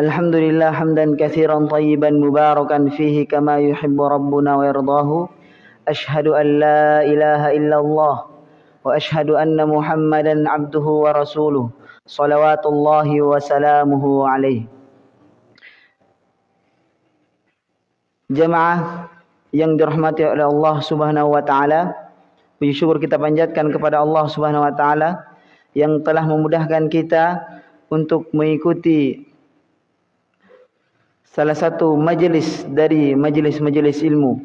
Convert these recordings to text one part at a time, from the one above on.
الحمد لله حمدا كثيرا طيبا مباركا فيه كما يحب ربنا ويرضاه أشهد أن لا إله إلا الله وأشهد أن محمدا عبده ورسوله صلوات الله وسلامه عليه Jemaah yang dirahmati oleh Allah Subhanahu wa taala, puji syukur kita panjatkan kepada Allah Subhanahu wa taala yang telah memudahkan kita untuk mengikuti salah satu majelis dari majelis-majelis ilmu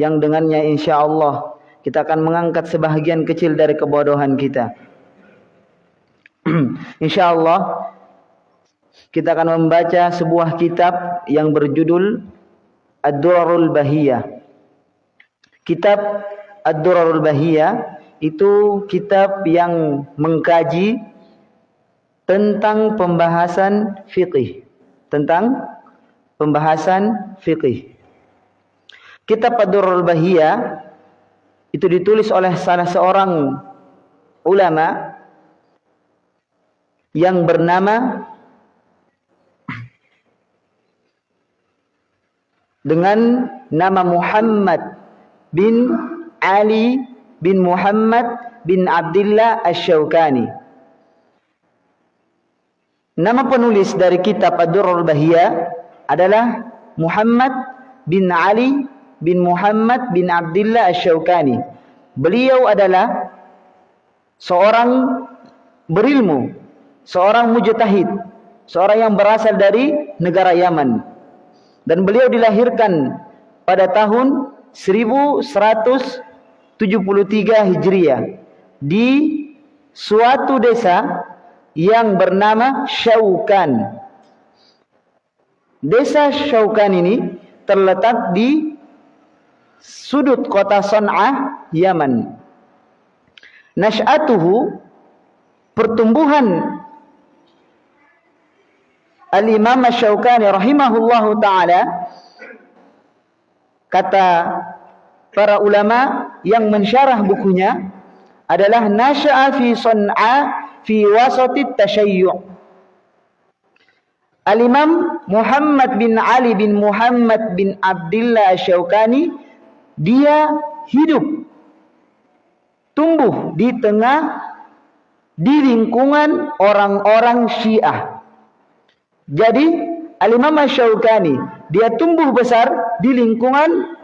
yang dengannya insya Allah kita akan mengangkat sebahagian kecil dari kebodohan kita. insya Allah kita akan membaca sebuah kitab yang berjudul Ad-Durarul Bahiyah. Kitab Ad-Durarul Bahiyah itu kitab yang mengkaji tentang pembahasan fikih, tentang pembahasan fikih. Kitab Ad-Durarul Bahiyah itu ditulis oleh salah seorang ulama yang bernama dengan nama Muhammad bin Ali bin Muhammad bin Abdullah Asy-Syaukani. Nama penulis dari kitab Ad-Durrul Bahiyah adalah Muhammad bin Ali bin Muhammad bin Abdullah Asy-Syaukani. Beliau adalah seorang berilmu, seorang mujtahid, seorang yang berasal dari negara Yaman dan beliau dilahirkan pada tahun 1173 Hijriah di suatu desa yang bernama Syaukan. Desa Syaukan ini terletak di sudut kota Son'ah, Yaman. Nash'atuhu pertumbuhan Al-Imam Asy-Syaukani rahimahullahu taala kata para ulama yang mensyarah bukunya adalah nasya'a fi sun'a fi wasati tasyayyu' Al-Imam Muhammad bin Ali bin Muhammad bin Abdullah Asy-Syaukani dia hidup tumbuh di tengah di lingkungan orang-orang Syiah jadi Al-Imam Syaukani dia tumbuh besar di lingkungan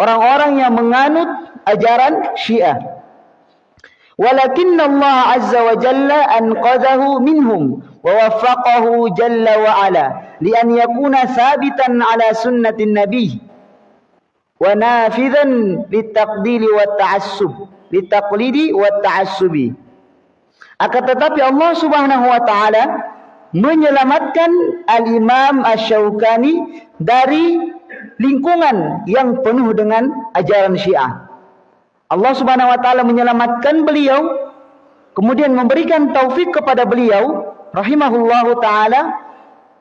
orang-orang yang menganut ajaran Syiah. Walakin Allah Azza wa Jalla anqadhahu minhum an yakuna thabitan ala sunnatin nabi wa nafidhan litaqdili wa ta'assub litaqlidi wa ta'assubi. Akan tetapi Allah Subhanahu wa taala menyelamatkan Al-Imam Ash-Shawqani dari lingkungan yang penuh dengan ajaran Syiah. Allah Subhanahu wa taala menyelamatkan beliau kemudian memberikan taufik kepada beliau rahimahullahu taala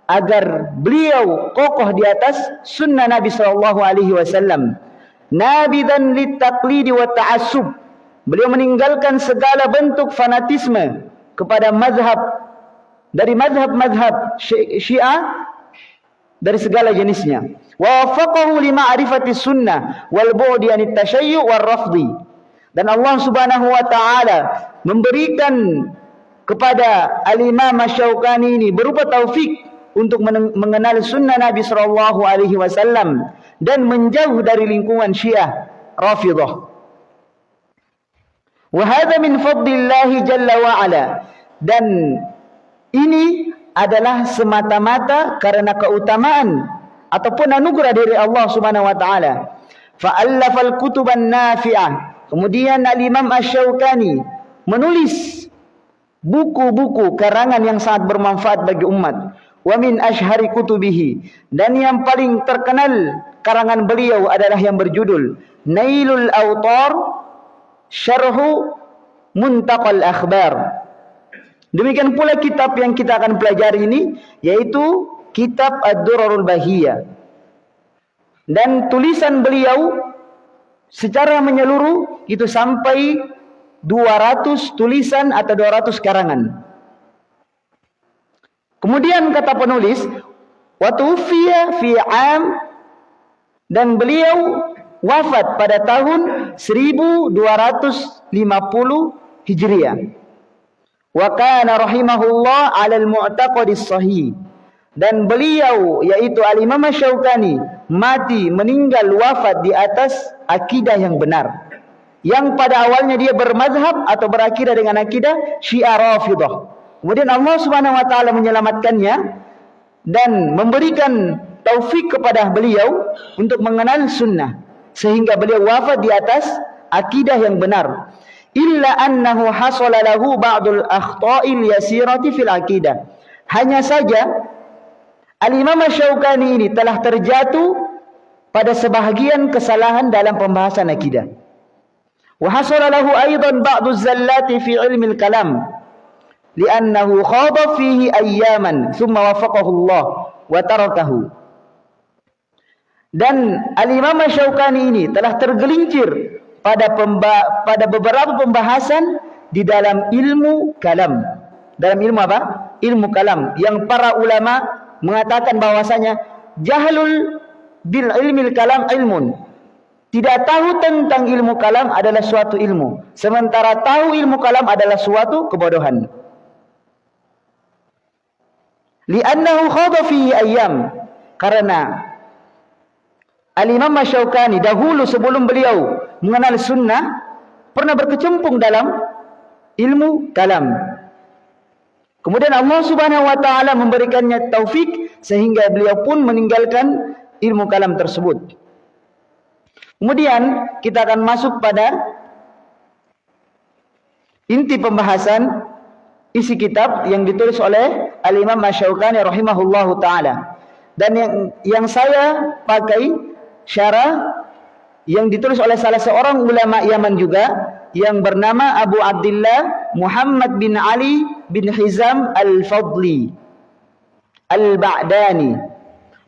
agar beliau kokoh di atas sunnah Nabi sallallahu alaihi wasallam. Nabidan litaqlidi wa ta'assub. Beliau meninggalkan segala bentuk fanatisme kepada mazhab dari madhab-madhab syiah dari segala jenisnya. Wa wafaqahu li ma'rifati sunnah wal bu'di anit tashayyu' war rafdi. Dan Allah Subhanahu wa taala memberikan kepada Al-Imam Asy-Syaukani ini berupa taufik untuk mengenal sunnah Nabi sallallahu alaihi wasallam dan menjauh dari lingkungan Syiah Rafidhah. Wa hadha min fadlillah jalla wa ala. Dan ini adalah semata-mata karena keutamaan ataupun anugerah dari Allah Subhanahu wa taala. Fa'allafal kutuban nafi'ah. Kemudian Al-Imam Asy-Syaukani menulis buku-buku karangan yang sangat bermanfaat bagi umat. Wa min ashhari kutubihi dan yang paling terkenal karangan beliau adalah yang berjudul Nailul Autar Syarhu Muntaqal Akhbar Demikian pula kitab yang kita akan pelajari ini yaitu kitab Ad-Durarul Bahiyah. Dan tulisan beliau secara menyeluruh itu sampai 200 tulisan atau 200 karangan. Kemudian kata penulis, watufiya fi am dan beliau wafat pada tahun 1250 Hijriah. Wa kana rahimahullah 'ala al-mu'taqad sahih. Dan beliau yaitu Al-Imam Syaukani mati meninggal wafat di atas akidah yang benar. Yang pada awalnya dia bermadhab atau berakidah dengan akidah Syiah Rafidah. Kemudian Allah Subhanahu wa taala menyelamatkannya dan memberikan taufik kepada beliau untuk mengenal sunnah sehingga beliau wafat di atas akidah yang benar. Illa annahu hasala lahu ba'dul yasirati fil akidah. Hanya saja Al-Imam Syaukani ini telah terjatuh pada sebahagian kesalahan dalam pembahasan akidah lahu aidan ba'du zallati fi ilmi al-kalam li'annahu khada fihi ayyaman thumma wafaqahu Allah wa tarakahu dan Al-Imam Syaukani ini telah tergelincir pada pemba pada beberapa pembahasan di dalam ilmu kalam. Dalam ilmu apa? Ilmu kalam yang para ulama mengatakan bahwasanya jahlul bil ilmil kalam ilmun. Tidak tahu tentang ilmu kalam adalah suatu ilmu, sementara tahu ilmu kalam adalah suatu kebodohan. Li'annahu khadha fi ayyam karena Al-Imam Masyaukani dahulu sebelum beliau mengenal sunnah pernah berkecimpung dalam ilmu kalam. Kemudian Allah Subhanahu wa taala memberikannya taufik sehingga beliau pun meninggalkan ilmu kalam tersebut. Kemudian kita akan masuk pada inti pembahasan isi kitab yang ditulis oleh Al-Imam Masyaukani rahimahullahu taala. Dan yang yang saya pakai syarah yang ditulis oleh salah seorang ulama Yaman juga yang bernama Abu Abdullah Muhammad bin Ali bin Hizam Al-Fadli Al-Ba'dani.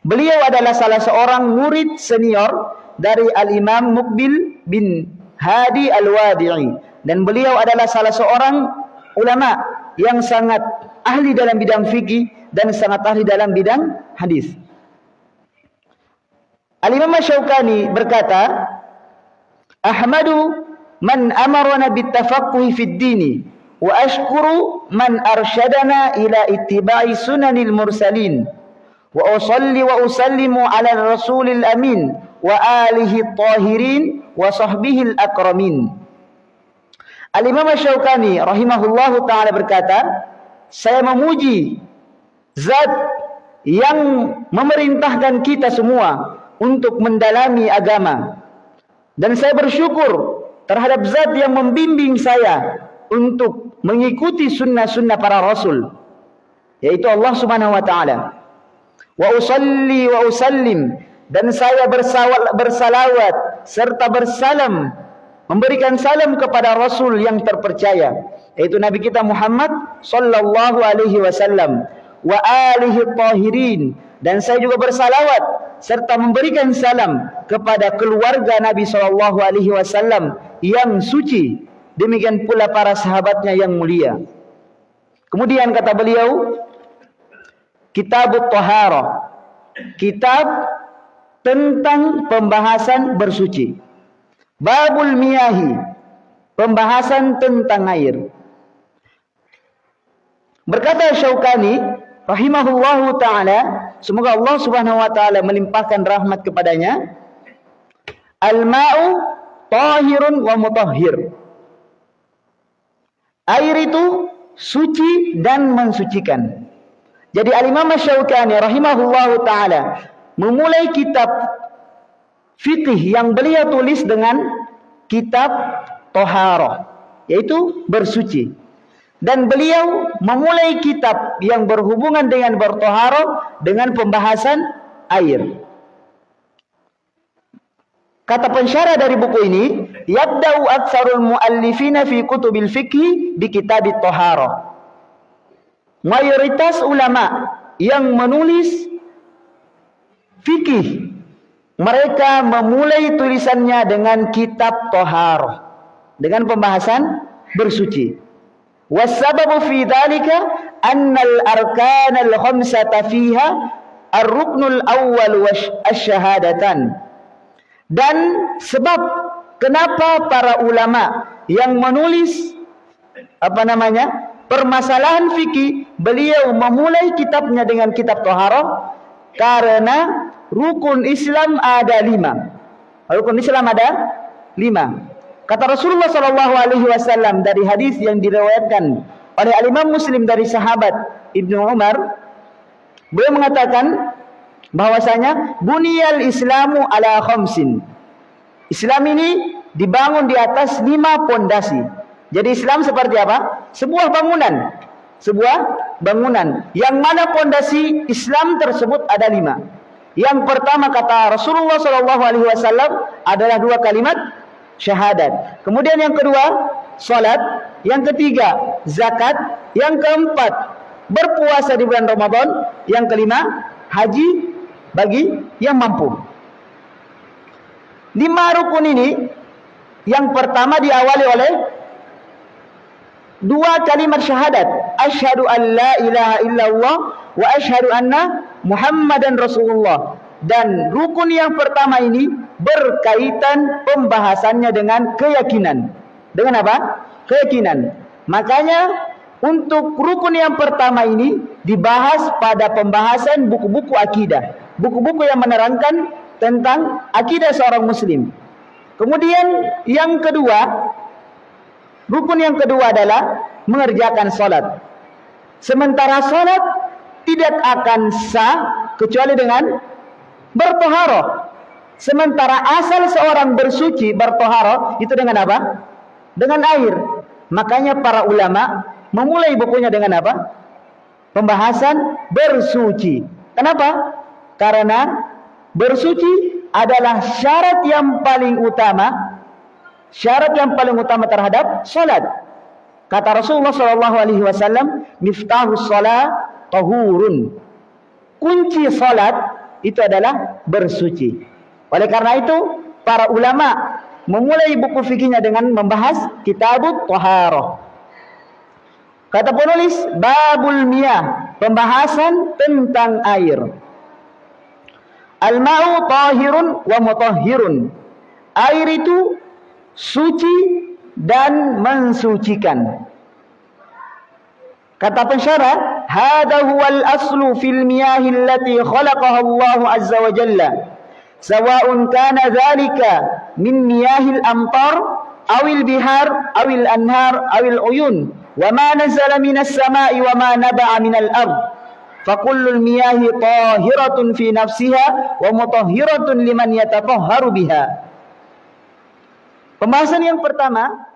Beliau adalah salah seorang murid senior dari Al-Imam Mukbil bin Hadi Al-Wadi'i dan beliau adalah salah seorang ulama yang sangat ahli dalam bidang fikih dan sangat ahli dalam bidang hadis. Al-Imam Syaukani berkata, Ahmadu man amarana bitafaqquhi fid dini wa ashkuru man arsyadana ila ittiba'i sunanil mursalin wa usalli wa usallimu ala rasulil amin wa alihi tahirin wa sahbihi al-akramin. Al-Imam Syaukani rahimahullahu taala berkata, saya memuji zat yang memerintahkan kita semua untuk mendalami agama. Dan saya bersyukur terhadap zat yang membimbing saya untuk mengikuti sunnah-sunnah para rasul. Yaitu Allah subhanahu wa ta'ala. Wa usalli wa usallim. Dan saya bersawal, bersalawat serta bersalam. Memberikan salam kepada Rasul yang terpercaya. Yaitu Nabi kita Muhammad sallallahu alaihi wasallam. Wa alihi tahirin. Dan saya juga bersalawat serta memberikan salam kepada keluarga Nabi sallallahu alaihi wasallam yang suci demikian pula para sahabatnya yang mulia kemudian kata beliau kitab Tahara kitab tentang pembahasan bersuci. Babul miyahi pembahasan tentang air. Berkata Syaukani rahimahullahu taala semoga Allah Subhanahu wa taala melimpahkan rahmat kepadanya. Al-ma'u tahirun wa mutahhir. Air itu suci dan mensucikan. Jadi al-imam Syaukani rahimahullahu taala memulai kitab fikih yang beliau tulis dengan kitab toharoh yaitu bersuci dan beliau memulai kitab yang berhubungan dengan bertoharoh dengan pembahasan air. Kata pensyarah dari buku ini, yabda'u aktsarul muallifina fi kutubil fikhi bi kitabit toharoh. Mayoritas ulama yang menulis fikih mereka memulai tulisannya dengan kitab toharoh dengan pembahasan bersuci. Wasababu fi dhalika annal arkanal khamsata fiha ar-ruknul awwal wasyahadatan. Dan sebab kenapa para ulama yang menulis apa namanya? permasalahan fikih, beliau memulai kitabnya dengan kitab Taharah karena rukun Islam ada lima. Rukun Islam ada lima. Kata Rasulullah Shallallahu Alaihi Wasallam dari hadis yang diriwayatkan oleh Al Imam Muslim dari sahabat Ibnu Umar, beliau mengatakan bahwasanya bunyal Islamu ala khamsin. Islam ini dibangun di atas lima pondasi. Jadi Islam seperti apa? Sebuah bangunan. Sebuah bangunan. Yang mana pondasi Islam tersebut ada lima. Yang pertama kata Rasulullah Shallallahu Alaihi Wasallam adalah dua kalimat syahadat. Kemudian yang kedua salat. Yang ketiga zakat. Yang keempat berpuasa di bulan Ramadan. Yang kelima haji bagi yang mampu. Lima rukun ini yang pertama diawali oleh dua kalimat syahadat. Asyhadu an la ilaha illallah wa asyhadu anna Muhammadan Rasulullah. Dan rukun yang pertama ini berkaitan pembahasannya dengan keyakinan. Dengan apa? Keyakinan. Makanya untuk rukun yang pertama ini dibahas pada pembahasan buku-buku akidah. Buku-buku yang menerangkan tentang akidah seorang muslim. Kemudian yang kedua, rukun yang kedua adalah mengerjakan salat. Sementara salat tidak akan sah kecuali dengan bertoharoh. Sementara asal seorang bersuci bertoharoh itu dengan apa? Dengan air. Makanya para ulama memulai bukunya dengan apa? Pembahasan bersuci. Kenapa? Karena bersuci adalah syarat yang paling utama syarat yang paling utama terhadap salat. Kata Rasulullah sallallahu alaihi wasallam, "Miftahus shalah tahurun. Kunci salat itu adalah bersuci. Oleh karena itu, para ulama memulai buku fikihnya dengan membahas kitabut taharah. Kata penulis, babul miyah, pembahasan tentang air. Al-ma'u tahirun wa mutahhirun. Air itu suci dan mensucikan. Kata pensyarah, "Hada huwal aslu fil miyahi allati khalaqaha Allah azza wa jalla." Sawa'un kana dhalika min miyahil amtar awil bihar awil anhar awil uyun wa ma nazala minas sama'i wa ma naba'a minal ard fakullul miyahi tahiratun fi nafsiha wa mutahhiratun liman yatatahharu biha Pembahasan yang pertama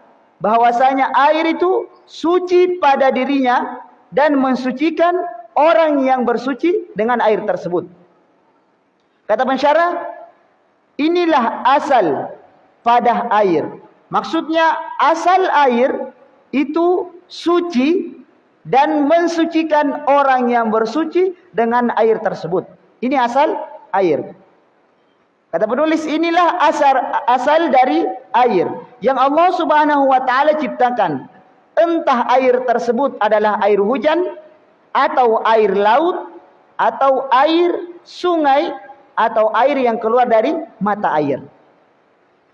bahwasanya air itu suci pada dirinya dan mensucikan orang yang bersuci dengan air tersebut. Kata pensyarah, inilah asal pada air. Maksudnya asal air itu suci dan mensucikan orang yang bersuci dengan air tersebut. Ini asal air. Kata penulis inilah asal asal dari air yang Allah Subhanahu wa taala ciptakan. Entah air tersebut adalah air hujan atau air laut atau air sungai atau air yang keluar dari mata air.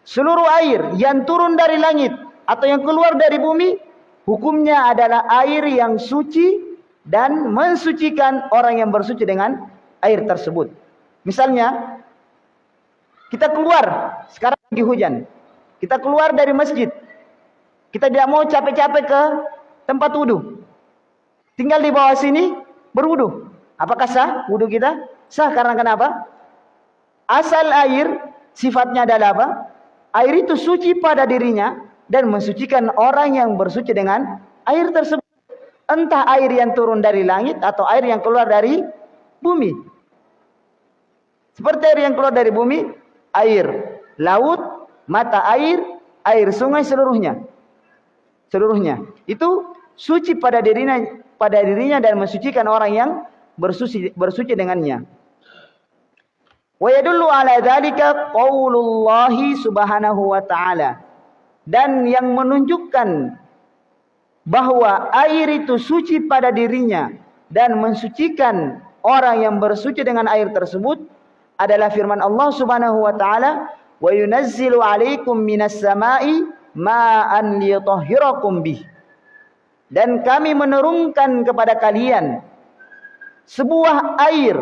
Seluruh air yang turun dari langit atau yang keluar dari bumi hukumnya adalah air yang suci dan mensucikan orang yang bersuci dengan air tersebut. Misalnya kita keluar, sekarang lagi hujan. Kita keluar dari masjid. Kita tidak mau capek-capek ke tempat wudhu. Tinggal di bawah sini berwudhu. Apakah sah wudhu kita? Sah karena kenapa? Asal air sifatnya adalah apa? Air itu suci pada dirinya dan mensucikan orang yang bersuci dengan air tersebut. Entah air yang turun dari langit atau air yang keluar dari bumi. Seperti air yang keluar dari bumi, air laut, mata air, air sungai seluruhnya. Seluruhnya. Itu suci pada dirinya pada dirinya dan mensucikan orang yang bersuci bersuci dengannya. Wa yadullu ala dzalika qaulullah subhanahu wa ta'ala. Dan yang menunjukkan bahwa air itu suci pada dirinya dan mensucikan orang yang bersuci dengan air tersebut adalah firman Allah Subhanahu wa taala wa yunazzilu 'alaikum minas sama'i ma'an liyutahhirakum bih. Dan kami menurunkan kepada kalian sebuah air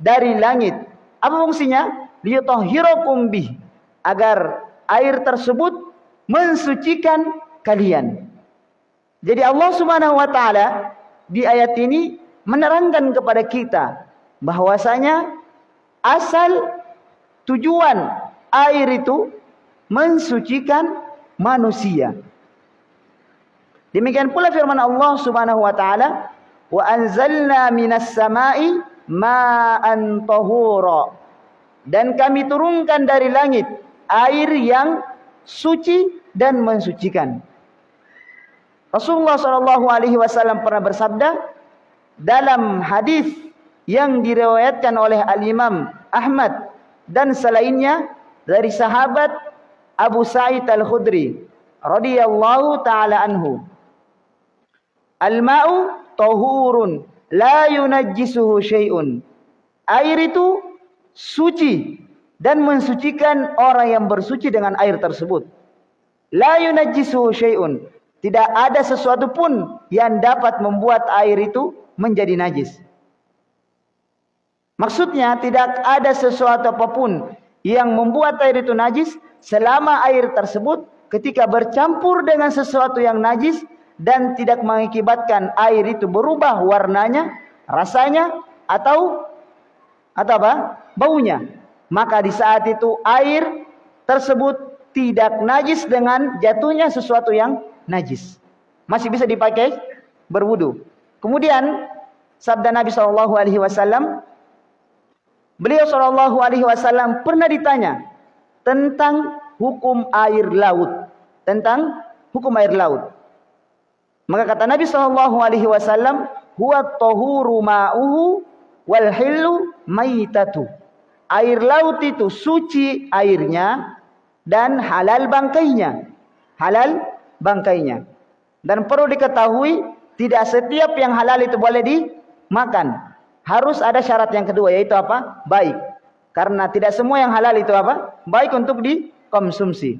dari langit. Apa fungsinya? Liyutahhirakum bih. Agar air tersebut mensucikan kalian. Jadi Allah Subhanahu wa taala di ayat ini menerangkan kepada kita bahwasanya asal tujuan air itu mensucikan manusia. Demikian pula firman Allah Subhanahu wa taala, "Wa anzalna minas sama'i ma'an tahura." Dan kami turunkan dari langit air yang suci dan mensucikan. Rasulullah sallallahu alaihi wasallam pernah bersabda dalam hadis yang diriwayatkan oleh Al-Imam Ahmad dan selainnya dari sahabat Abu Sa'id Al-Khudri radhiyallahu taala anhu. Al-ma'u tahurun la yunajjisuhu syai'un. Air itu suci dan mensucikan orang yang bersuci dengan air tersebut. La yunajjisuhu syai'un. Tidak ada sesuatu pun yang dapat membuat air itu menjadi najis. Maksudnya tidak ada sesuatu apa pun yang membuat air itu najis selama air tersebut ketika bercampur dengan sesuatu yang najis dan tidak mengakibatkan air itu berubah warnanya, rasanya atau atau apa? baunya. Maka di saat itu air tersebut tidak najis dengan jatuhnya sesuatu yang najis. Masih bisa dipakai berwudu. Kemudian sabda Nabi Wasallam, beliau Shallallahu Alaihi Wasallam pernah ditanya tentang hukum air laut, tentang hukum air laut. Maka kata Nabi Shallallahu Alaihi Wasallam, huwa tohuru ma'uhu wal hilu maitatu. Air laut itu suci airnya dan halal bangkainya. Halal bangkainya. Dan perlu diketahui tidak setiap yang halal itu boleh dimakan. Harus ada syarat yang kedua yaitu apa? Baik. Karena tidak semua yang halal itu apa? Baik untuk dikonsumsi.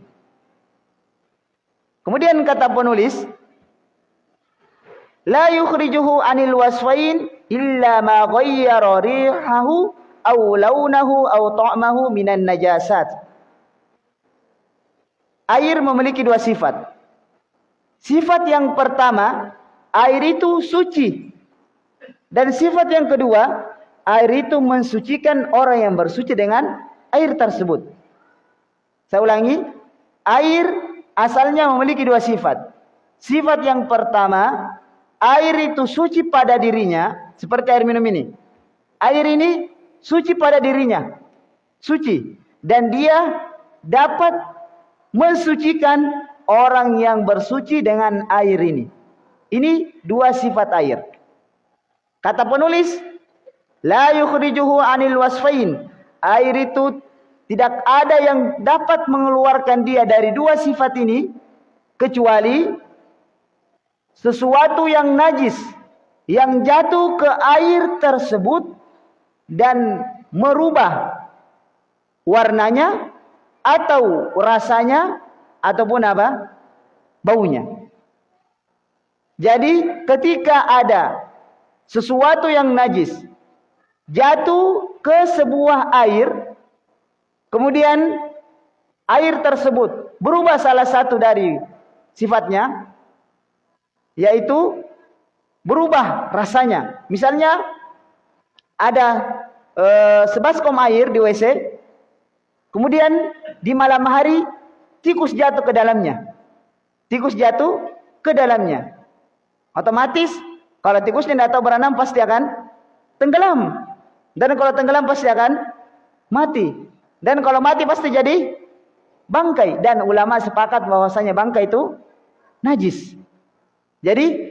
Kemudian kata penulis, la yukhrijuhu anil wasfain illa ma ghayyara rihahu aw launahu aw ta'mahu minan najasat. Air memiliki dua sifat. Sifat yang pertama, air itu suci. Dan sifat yang kedua, air itu mensucikan orang yang bersuci dengan air tersebut. Saya ulangi, air asalnya memiliki dua sifat. Sifat yang pertama, air itu suci pada dirinya, seperti air minum ini. Air ini suci pada dirinya, suci. Dan dia dapat mensucikan orang yang bersuci dengan air ini. Ini dua sifat air. Kata penulis, la yukhrijuhu anil wasfain. Air itu tidak ada yang dapat mengeluarkan dia dari dua sifat ini kecuali sesuatu yang najis yang jatuh ke air tersebut dan merubah warnanya atau rasanya ataupun apa? Baunya. Jadi ketika ada sesuatu yang najis jatuh ke sebuah air, kemudian air tersebut berubah salah satu dari sifatnya, yaitu berubah rasanya. Misalnya ada e, sebaskom air di WC, kemudian di malam hari tikus jatuh ke dalamnya. Tikus jatuh ke dalamnya. Otomatis kalau tikus tidak tahu berenang pasti akan tenggelam. Dan kalau tenggelam pasti akan mati. Dan kalau mati pasti jadi bangkai. Dan ulama sepakat bahwasanya bangkai itu najis. Jadi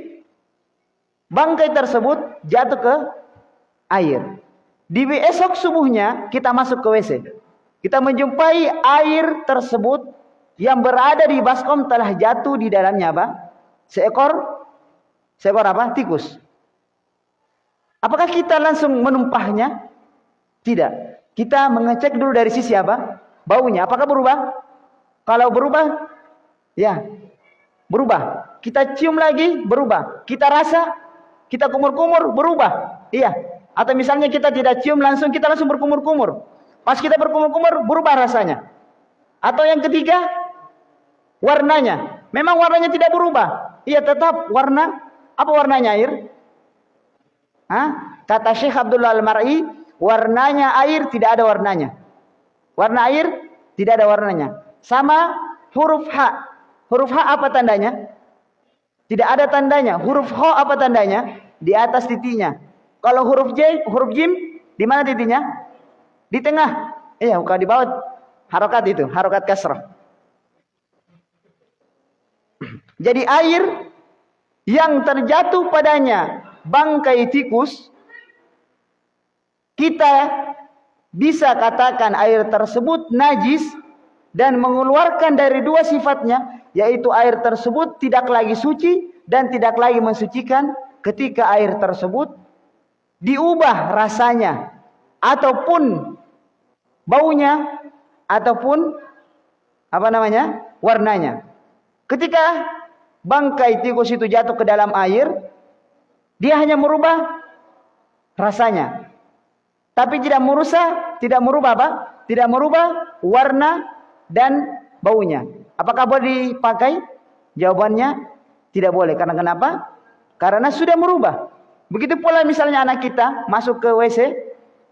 bangkai tersebut jatuh ke air. Di esok subuhnya kita masuk ke WC. Kita menjumpai air tersebut yang berada di baskom telah jatuh di dalamnya apa? Seekor seekor apa? Tikus. Apakah kita langsung menumpahnya? Tidak. Kita mengecek dulu dari sisi apa? Baunya. Apakah berubah? Kalau berubah, ya berubah. Kita cium lagi, berubah. Kita rasa, kita kumur-kumur, berubah. Iya. Atau misalnya kita tidak cium langsung, kita langsung berkumur-kumur. Pas kita berkumur-kumur, berubah rasanya. Atau yang ketiga, warnanya. Memang warnanya tidak berubah. Iya tetap warna. Apa warnanya air? Hah? Kata Syekh Abdullah Al-Mar'i, warnanya air tidak ada warnanya. Warna air tidak ada warnanya. Sama huruf H. Huruf H apa tandanya? Tidak ada tandanya. Huruf H apa tandanya? Di atas titiknya. Kalau huruf J, huruf Jim, di mana titiknya? Di tengah. Iya, bukan di bawah. Harokat itu, harokat kasrah. Jadi air yang terjatuh padanya bangkai tikus, kita bisa katakan air tersebut najis dan mengeluarkan dari dua sifatnya, yaitu air tersebut tidak lagi suci dan tidak lagi mensucikan ketika air tersebut diubah rasanya ataupun baunya ataupun apa namanya warnanya. Ketika bangkai tikus itu jatuh ke dalam air, dia hanya merubah rasanya. Tapi tidak merusak, tidak merubah apa? Tidak merubah warna dan baunya. Apakah boleh dipakai? Jawabannya tidak boleh. Karena kenapa? Karena sudah merubah. Begitu pula misalnya anak kita masuk ke WC,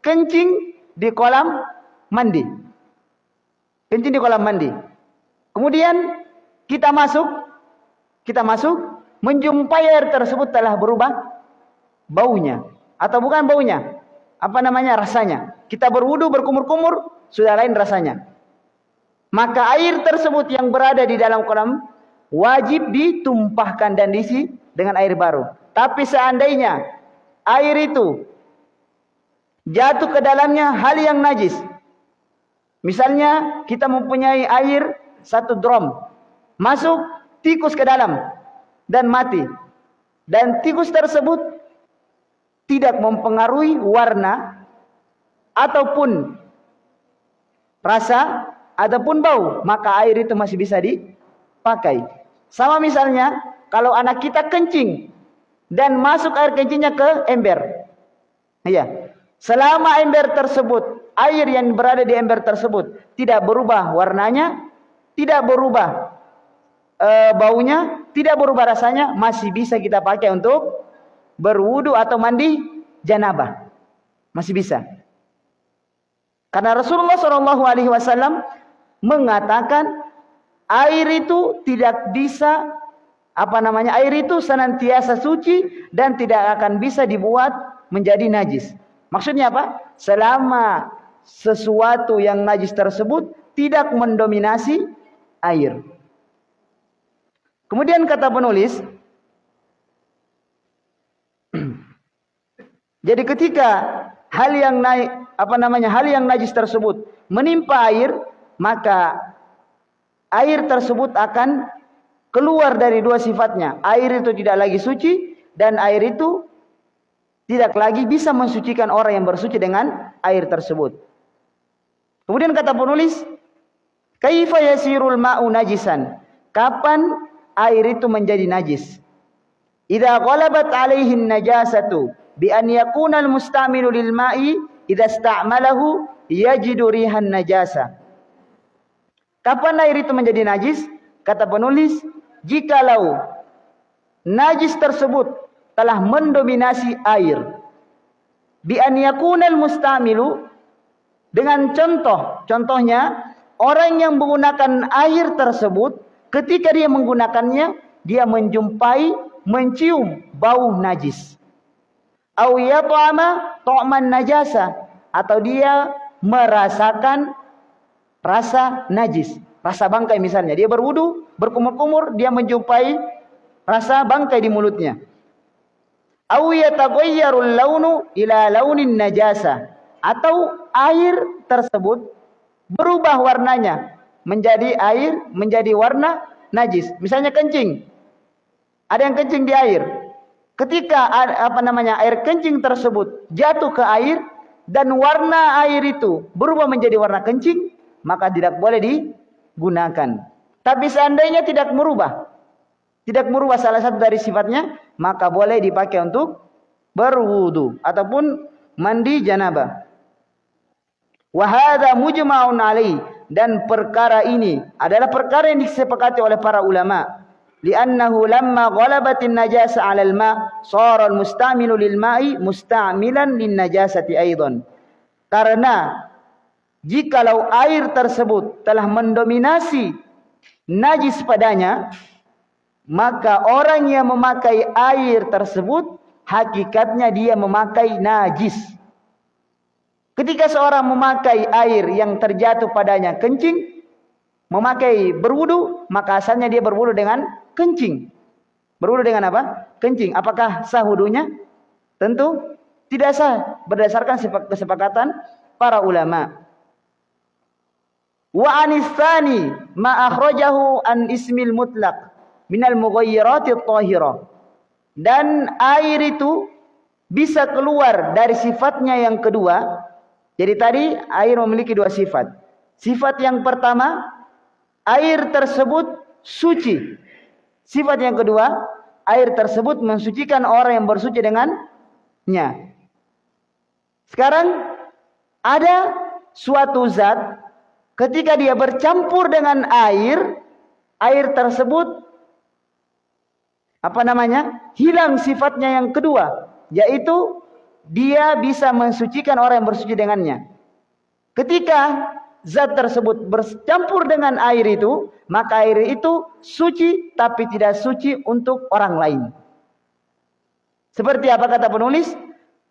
kencing di kolam mandi. Kencing di kolam mandi. Kemudian kita masuk, kita masuk, menjumpai air tersebut telah berubah baunya. Atau bukan baunya apa namanya rasanya. Kita berwudu berkumur-kumur sudah lain rasanya. Maka air tersebut yang berada di dalam kolam wajib ditumpahkan dan diisi dengan air baru. Tapi seandainya air itu jatuh ke dalamnya hal yang najis. Misalnya kita mempunyai air satu drum. Masuk tikus ke dalam dan mati dan tikus tersebut tidak mempengaruhi warna ataupun rasa ataupun bau, maka air itu masih bisa dipakai. Sama misalnya kalau anak kita kencing dan masuk air kencingnya ke ember. Iya. Selama ember tersebut, air yang berada di ember tersebut tidak berubah warnanya, tidak berubah e, baunya, tidak berubah rasanya, masih bisa kita pakai untuk berwudu atau mandi janabah. Masih bisa. Karena Rasulullah Shallallahu alaihi wasallam mengatakan air itu tidak bisa apa namanya? Air itu senantiasa suci dan tidak akan bisa dibuat menjadi najis. Maksudnya apa? Selama sesuatu yang najis tersebut tidak mendominasi air. Kemudian kata penulis, Jadi ketika hal yang naik apa namanya hal yang najis tersebut menimpa air, maka air tersebut akan keluar dari dua sifatnya. Air itu tidak lagi suci dan air itu tidak lagi bisa mensucikan orang yang bersuci dengan air tersebut. Kemudian kata penulis, kaifa yasirul ma'u najisan? Kapan air itu menjadi najis? Idza ghalabat alaihi najasatu bi an yakuna al-mustamilu lil ma'i idza ista'malahu yajidu rihan najasa. Kapan air itu menjadi najis? Kata penulis, jikalau najis tersebut telah mendominasi air. Bi an yakuna al-mustamilu dengan contoh, contohnya orang yang menggunakan air tersebut ketika dia menggunakannya dia menjumpai mencium bau najis. Au yat'ama najasa. Atau dia merasakan rasa najis, rasa bangkai misalnya. Dia berwudu, berkumur-kumur, dia menjumpai rasa bangkai di mulutnya. Au yataghayyarul launu ila launin najasa. Atau air tersebut berubah warnanya menjadi air, menjadi warna najis. Misalnya kencing. Ada yang kencing di air. ketika apa namanya air kencing tersebut jatuh ke air dan warna air itu berubah menjadi warna kencing, maka tidak boleh digunakan. Tapi seandainya tidak merubah, tidak merubah salah satu dari sifatnya, maka boleh dipakai untuk berwudu ataupun mandi janabah. Wahada mujma'un alaih dan perkara ini adalah perkara yang disepakati oleh para ulama. Li'annahu lamma ghalabatin najasa 'ala al-ma' sara al-musta'milu lil ma'i musta'milan lin najasati aidan karena jikalau air tersebut telah mendominasi najis padanya maka orang yang memakai air tersebut hakikatnya dia memakai najis ketika seorang memakai air yang terjatuh padanya kencing memakai berwudu maka asalnya dia berwudu dengan kencing. Berwudu dengan apa? Kencing. Apakah sah wudunya? Tentu tidak sah berdasarkan kesepakatan para ulama. Wa anistani ma akhrajahu an ismil mutlaq minal. Dan air itu bisa keluar dari sifatnya yang kedua. Jadi tadi air memiliki dua sifat. Sifat yang pertama air tersebut suci. Sifat yang kedua, air tersebut mensucikan orang yang bersuci dengannya. Sekarang ada suatu zat ketika dia bercampur dengan air, air tersebut apa namanya? hilang sifatnya yang kedua, yaitu dia bisa mensucikan orang yang bersuci dengannya. Ketika zat tersebut bercampur dengan air itu, maka air itu suci tapi tidak suci untuk orang lain. Seperti apa kata penulis?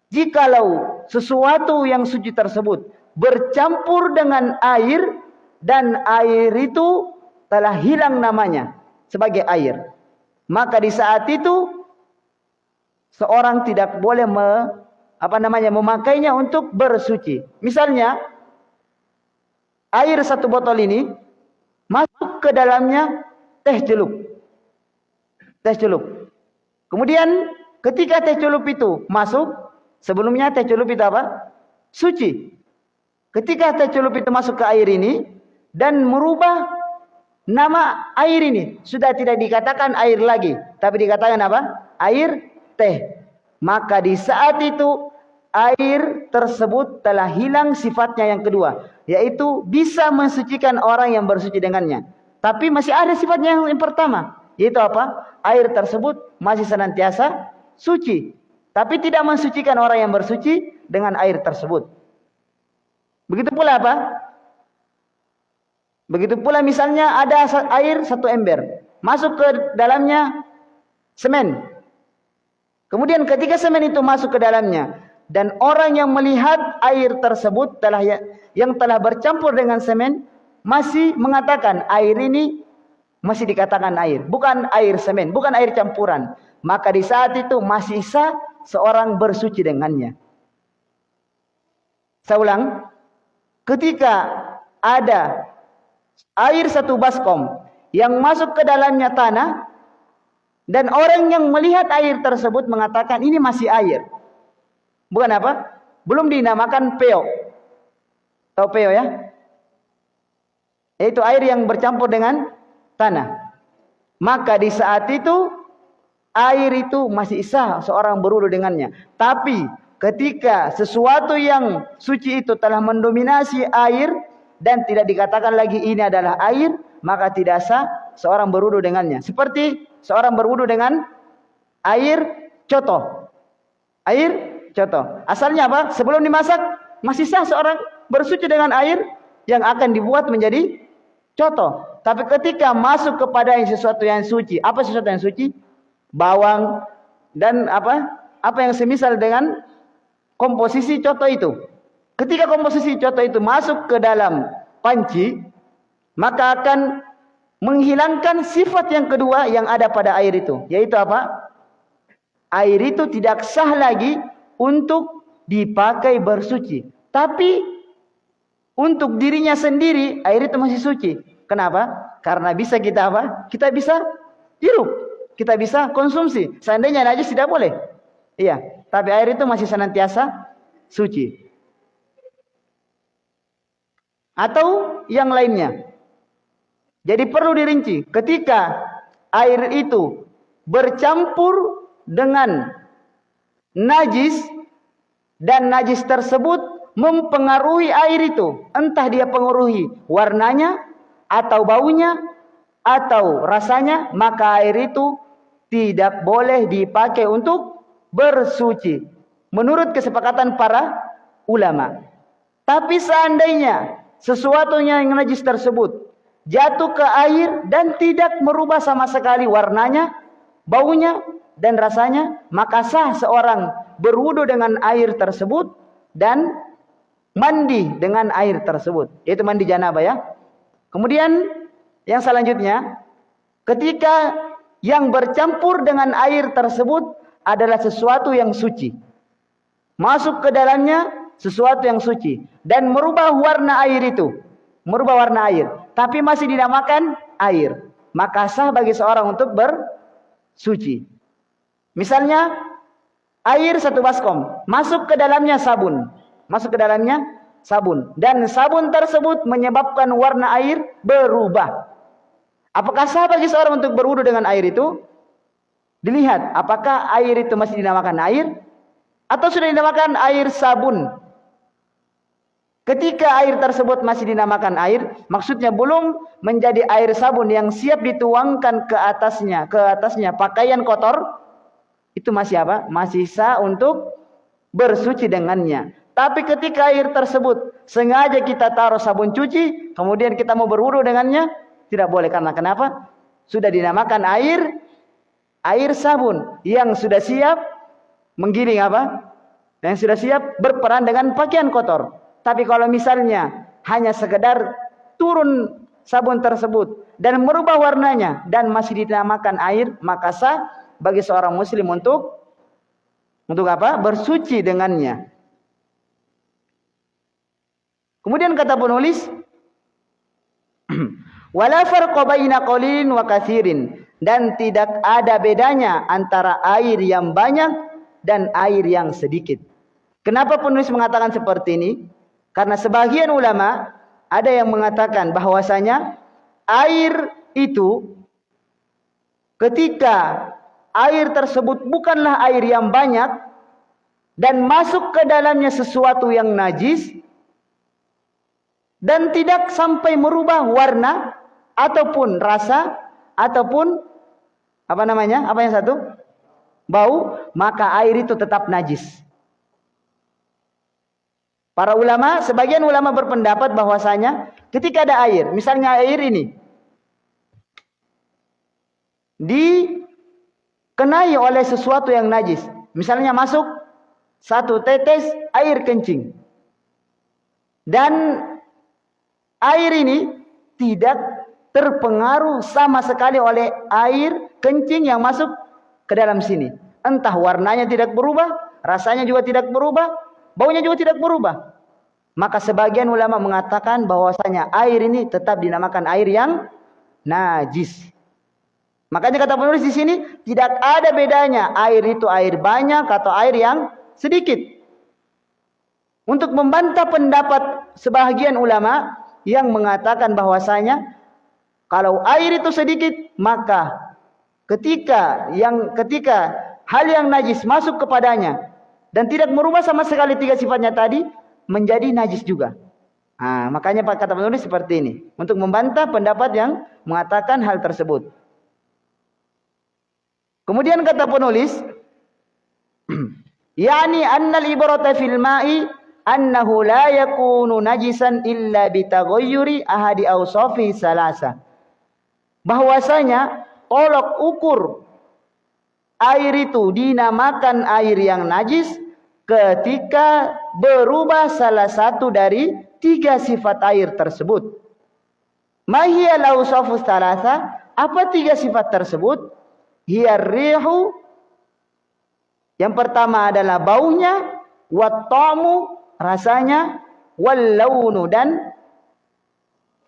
Jikalau sesuatu yang suci tersebut bercampur dengan air dan air itu telah hilang namanya sebagai air. Maka di saat itu seorang tidak boleh me, apa namanya memakainya untuk bersuci. Misalnya air satu botol ini masuk ke dalamnya teh celup. Teh celup. Kemudian ketika teh celup itu masuk, sebelumnya teh celup itu apa? Suci. Ketika teh celup itu masuk ke air ini dan merubah nama air ini, sudah tidak dikatakan air lagi, tapi dikatakan apa? Air teh. Maka di saat itu air tersebut telah hilang sifatnya yang kedua yaitu bisa mensucikan orang yang bersuci dengannya. Tapi masih ada sifatnya yang, pertama, yaitu apa? Air tersebut masih senantiasa suci, tapi tidak mensucikan orang yang bersuci dengan air tersebut. Begitu pula apa? Begitu pula misalnya ada air satu ember, masuk ke dalamnya semen. Kemudian ketika semen itu masuk ke dalamnya, dan orang yang melihat air tersebut telah ya, yang telah bercampur dengan semen masih mengatakan air ini masih dikatakan air, bukan air semen, bukan air campuran. Maka di saat itu masih sah seorang bersuci dengannya. Saya ulang, ketika ada air satu baskom yang masuk ke dalamnya tanah dan orang yang melihat air tersebut mengatakan ini masih air. Bukan apa? Belum dinamakan peo. Tahu peo ya? Yaitu air yang bercampur dengan tanah. Maka di saat itu air itu masih sah seorang berwudu dengannya. Tapi ketika sesuatu yang suci itu telah mendominasi air dan tidak dikatakan lagi ini adalah air, maka tidak sah seorang berwudu dengannya. Seperti seorang berwudu dengan air coto. Air coto. Asalnya apa? Sebelum dimasak masih sah seorang bersuci dengan air yang akan dibuat menjadi contoh. Tapi ketika masuk kepada yang sesuatu yang suci, apa sesuatu yang suci? Bawang dan apa? Apa yang semisal dengan komposisi contoh itu. Ketika komposisi contoh itu masuk ke dalam panci, maka akan menghilangkan sifat yang kedua yang ada pada air itu, yaitu apa? Air itu tidak sah lagi untuk dipakai bersuci. Tapi untuk dirinya sendiri air itu masih suci. Kenapa? Karena bisa kita apa? Kita bisa hirup. kita bisa konsumsi. Seandainya najis tidak boleh. Iya, tapi air itu masih senantiasa suci. Atau yang lainnya. Jadi perlu dirinci. Ketika air itu bercampur dengan najis dan najis tersebut mempengaruhi air itu. Entah dia pengaruhi warnanya atau baunya atau rasanya, maka air itu tidak boleh dipakai untuk bersuci. Menurut kesepakatan para ulama. Tapi seandainya sesuatu yang najis tersebut jatuh ke air dan tidak merubah sama sekali warnanya, baunya, dan rasanya, maka sah seorang berwudu dengan air tersebut dan mandi dengan air tersebut. Yaitu mandi janabah ya. Kemudian yang selanjutnya, ketika yang bercampur dengan air tersebut adalah sesuatu yang suci. Masuk ke dalamnya sesuatu yang suci dan merubah warna air itu, merubah warna air, tapi masih dinamakan air. Maka sah bagi seorang untuk bersuci. Misalnya air satu baskom, masuk ke dalamnya sabun, masuk ke dalamnya sabun dan sabun tersebut menyebabkan warna air berubah. Apakah sah bagi seorang untuk berwudu dengan air itu? Dilihat apakah air itu masih dinamakan air atau sudah dinamakan air sabun. Ketika air tersebut masih dinamakan air, maksudnya belum menjadi air sabun yang siap dituangkan ke atasnya, ke atasnya pakaian kotor, itu masih apa? Masih sah untuk bersuci dengannya. Tapi ketika air tersebut sengaja kita taruh sabun cuci, kemudian kita mau berwudu dengannya, tidak boleh karena kenapa? Sudah dinamakan air air sabun yang sudah siap menggiling apa? Yang sudah siap berperan dengan pakaian kotor. Tapi kalau misalnya hanya sekedar turun sabun tersebut dan merubah warnanya dan masih dinamakan air, maka sah bagi seorang muslim untuk untuk apa? Bersuci dengannya. Kemudian kata penulis Wala farqa baina qalilin wa katsirin dan tidak ada bedanya antara air yang banyak dan air yang sedikit. Kenapa penulis mengatakan seperti ini? Karena sebagian ulama ada yang mengatakan bahwasanya air itu ketika air tersebut bukanlah air yang banyak dan masuk ke dalamnya sesuatu yang najis dan tidak sampai merubah warna ataupun rasa ataupun apa namanya? Apa yang satu? Bau, maka air itu tetap najis. Para ulama, sebagian ulama berpendapat bahwasanya ketika ada air, misalnya air ini dikenai oleh sesuatu yang najis, misalnya masuk satu tetes air kencing. Dan air ini tidak terpengaruh sama sekali oleh air kencing yang masuk ke dalam sini. Entah warnanya tidak berubah, rasanya juga tidak berubah, baunya juga tidak berubah. Maka sebagian ulama mengatakan bahwasanya air ini tetap dinamakan air yang najis. Makanya kata penulis di sini tidak ada bedanya air itu air banyak atau air yang sedikit. Untuk membantah pendapat sebagian ulama yang mengatakan bahwasanya kalau air itu sedikit, maka ketika yang ketika hal yang najis masuk kepadanya dan tidak merubah sama sekali tiga sifatnya tadi, menjadi najis juga. Nah, makanya kata penulis seperti ini untuk membantah pendapat yang mengatakan hal tersebut. Kemudian kata penulis, yani annal ibrata fil ma'i annahu la yakunu najisan illa bitaghayyuri ahadi awsafi salasa bahwasanya tolok ukur air itu dinamakan air yang najis ketika berubah salah satu dari tiga sifat air tersebut. Mahia lausafus talasa, apa tiga sifat tersebut? Hiya rihu, yang pertama adalah baunya, wattamu, rasanya, wal launu dan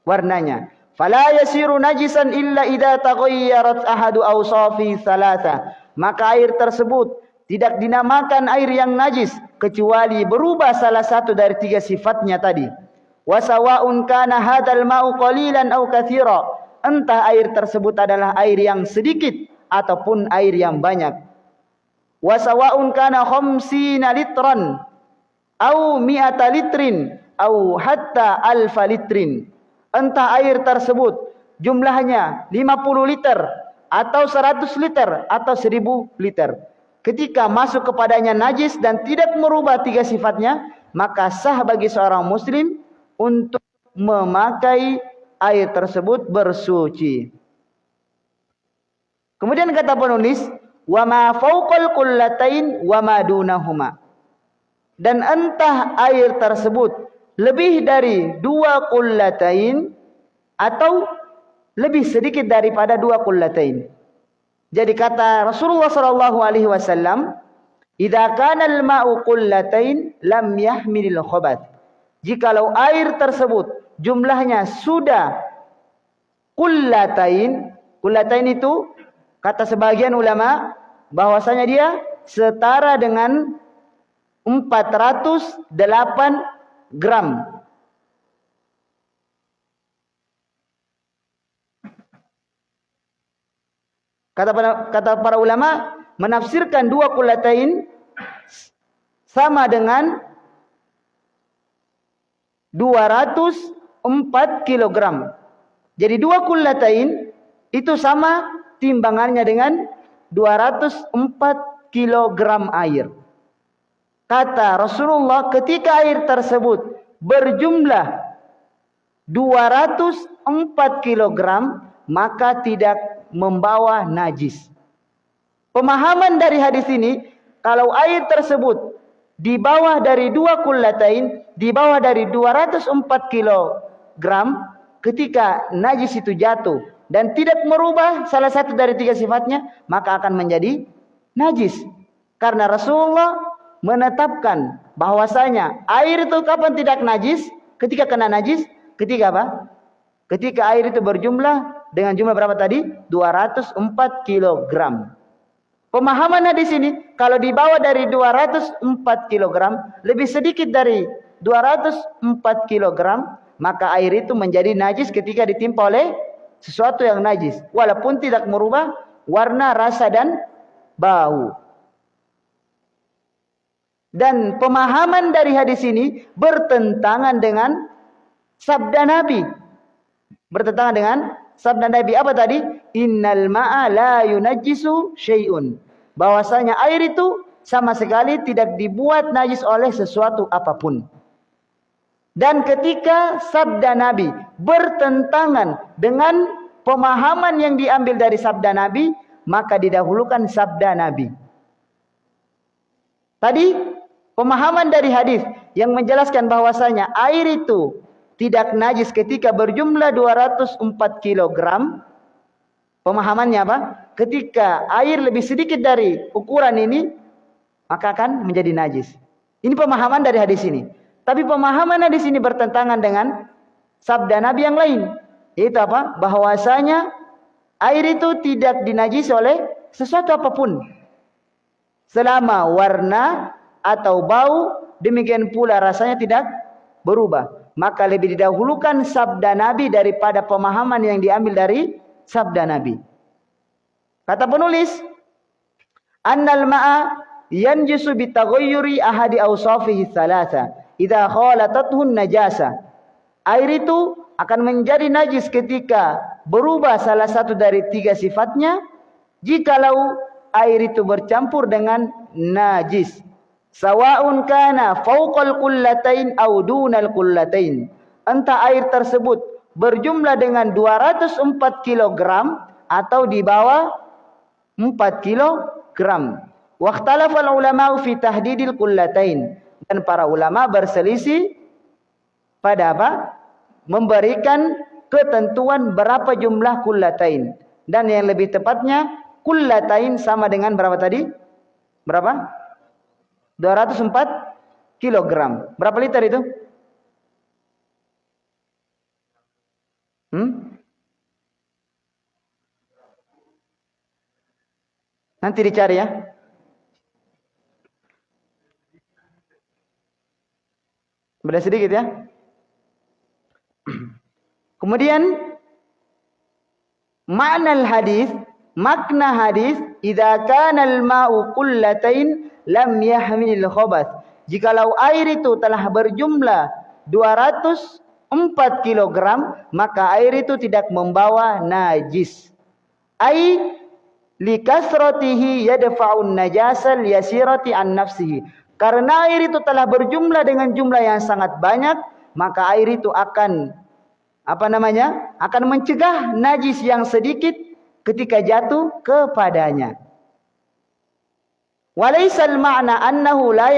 warnanya. Fala yasiru najisan illa idza taghayyarat ahadu awsafi thalatha. Maka air tersebut tidak dinamakan air yang najis kecuali berubah salah satu dari tiga sifatnya tadi. Wasawa'un kana hadzal ma'u qalilan aw katsira. Entah air tersebut adalah air yang sedikit ataupun air yang banyak. Wasawa'un kana khamsina litran au mi'ata litrin au hatta alfa litrin entah air tersebut jumlahnya 50 liter atau 100 liter atau 1000 liter. Ketika masuk kepadanya najis dan tidak merubah tiga sifatnya, maka sah bagi seorang muslim untuk memakai air tersebut bersuci. Kemudian kata penulis, wa ma fawqal qullatain wa ma dunahuma. Dan entah air tersebut lebih dari dua kullatain atau lebih sedikit daripada dua kullatain. Jadi kata Rasulullah sallallahu alaihi wasallam, "Idza kana al-ma'u qullatain lam yahmilil khabath." Jikalau air tersebut jumlahnya sudah kullatain, kullatain itu kata sebagian ulama bahwasanya dia setara dengan 408 gram. Kata para, kata para ulama menafsirkan dua kulatain sama dengan 204 kilogram. Jadi dua kulatain itu sama timbangannya dengan 204 kilogram air. Kata Rasulullah ketika air tersebut berjumlah 204 kg maka tidak membawa najis. Pemahaman dari hadis ini kalau air tersebut di bawah dari dua kullatain, di bawah dari 204 kg ketika najis itu jatuh dan tidak merubah salah satu dari tiga sifatnya, maka akan menjadi najis. Karena Rasulullah menetapkan bahwasanya air itu kapan tidak najis? Ketika kena najis, ketika apa? Ketika air itu berjumlah dengan jumlah berapa tadi? 204 kg. Pemahaman di sini kalau dibawa dari 204 kg lebih sedikit dari 204 kg maka air itu menjadi najis ketika ditimpa oleh sesuatu yang najis walaupun tidak merubah warna, rasa dan bau. Dan pemahaman dari hadis ini bertentangan dengan sabda Nabi. Bertentangan dengan sabda Nabi apa tadi? Innal ma'a la yunajjisu syai'un. Bahwasanya air itu sama sekali tidak dibuat najis oleh sesuatu apa pun. Dan ketika sabda Nabi bertentangan dengan pemahaman yang diambil dari sabda Nabi, maka didahulukan sabda Nabi. Tadi Pemahaman dari hadis yang menjelaskan bahwasanya air itu tidak najis ketika berjumlah 204 kg. Pemahamannya apa? Ketika air lebih sedikit dari ukuran ini, maka akan menjadi najis. Ini pemahaman dari hadis ini. Tapi pemahaman hadis ini bertentangan dengan sabda Nabi yang lain. Itu apa? Bahwasanya air itu tidak dinajis oleh sesuatu apa pun. Selama warna atau bau, demikian pula rasanya tidak berubah. Maka lebih didahulukan sabda Nabi daripada pemahaman yang diambil dari sabda Nabi. Kata penulis, Annal ma'a yanjisu bitaghayyuri ahadi awsafihi thalatha idza khalatathun najasa. Air itu akan menjadi najis ketika berubah salah satu dari tiga sifatnya jikalau air itu bercampur dengan najis. Sawa'un kana fauqal kullatain au dunal kullatain. Entah air tersebut berjumlah dengan 204 kg atau di bawah 4 kg. Waqtalafal ulama fi tahdidil kullatain. Dan para ulama berselisih pada apa? Memberikan ketentuan berapa jumlah kullatain. Dan yang lebih tepatnya kullatain sama dengan berapa tadi? Berapa? 204 kilogram. Berapa liter itu? Hmm? Nanti dicari ya. Beda sedikit ya. Kemudian makna hadis, makna hadis, idza kana al-ma'u qullatain lam yahmil khabath. Jikalau air itu telah berjumlah 204 kg, maka air itu tidak membawa najis. Ai likasratihi yadfa'un najasal yasirati an nafsihi. Karena air itu telah berjumlah dengan jumlah yang sangat banyak, maka air itu akan apa namanya? akan mencegah najis yang sedikit ketika jatuh kepadanya. Walaisal ma'na annahu la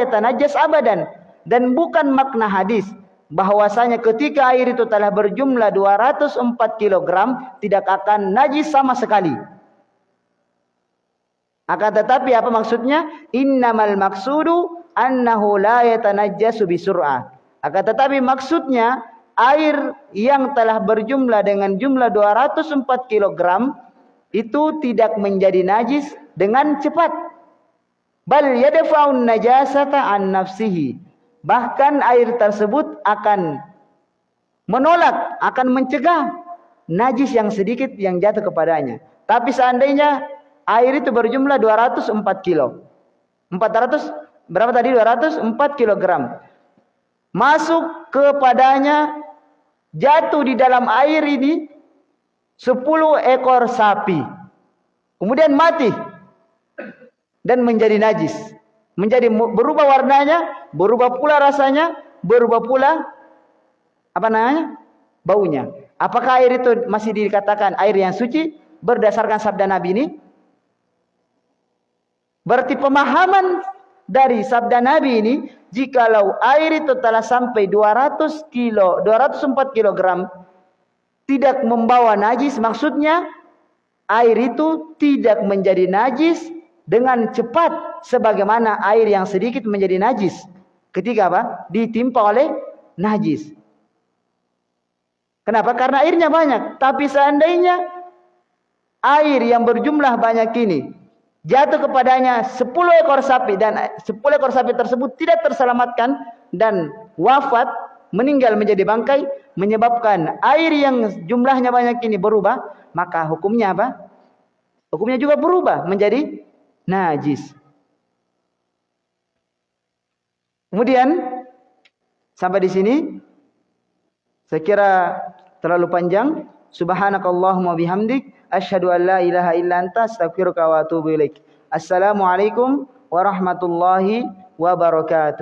yatanajjas abadan dan bukan makna hadis bahwasanya ketika air itu telah berjumlah 204 kg tidak akan najis sama sekali. Akan tetapi apa maksudnya? Innamal maksudu annahu la yatanajjasu bisur'ah. Akan tetapi maksudnya air yang telah berjumlah dengan jumlah 204 kg itu tidak menjadi najis dengan cepat. Bal yadfa'un najasata an nafsihi. Bahkan air tersebut akan menolak, akan mencegah najis yang sedikit yang jatuh kepadanya. Tapi seandainya air itu berjumlah 204 kilo. 400 berapa tadi 204 kilogram. Masuk kepadanya jatuh di dalam air ini 10 ekor sapi. Kemudian mati dan menjadi najis. Menjadi berubah warnanya, berubah pula rasanya, berubah pula apa namanya? baunya. Apakah air itu masih dikatakan air yang suci berdasarkan sabda Nabi ini? Berarti pemahaman dari sabda Nabi ini, jikalau air itu telah sampai 200 kilo, 204 kilogram, tidak membawa najis, maksudnya air itu tidak menjadi najis dengan cepat sebagaimana air yang sedikit menjadi najis. Ketika apa? Ditimpa oleh najis. Kenapa? Karena airnya banyak. Tapi seandainya air yang berjumlah banyak ini jatuh kepadanya 10 ekor sapi dan 10 ekor sapi tersebut tidak terselamatkan dan wafat meninggal menjadi bangkai menyebabkan air yang jumlahnya banyak ini berubah maka hukumnya apa? Hukumnya juga berubah menjadi najis. Kemudian sampai di sini saya kira terlalu panjang. Subhanakallahumma bihamdik asyhadu an la ilaha illa anta astaghfiruka wa atubu ilaik. Assalamualaikum warahmatullahi wabarakatuh.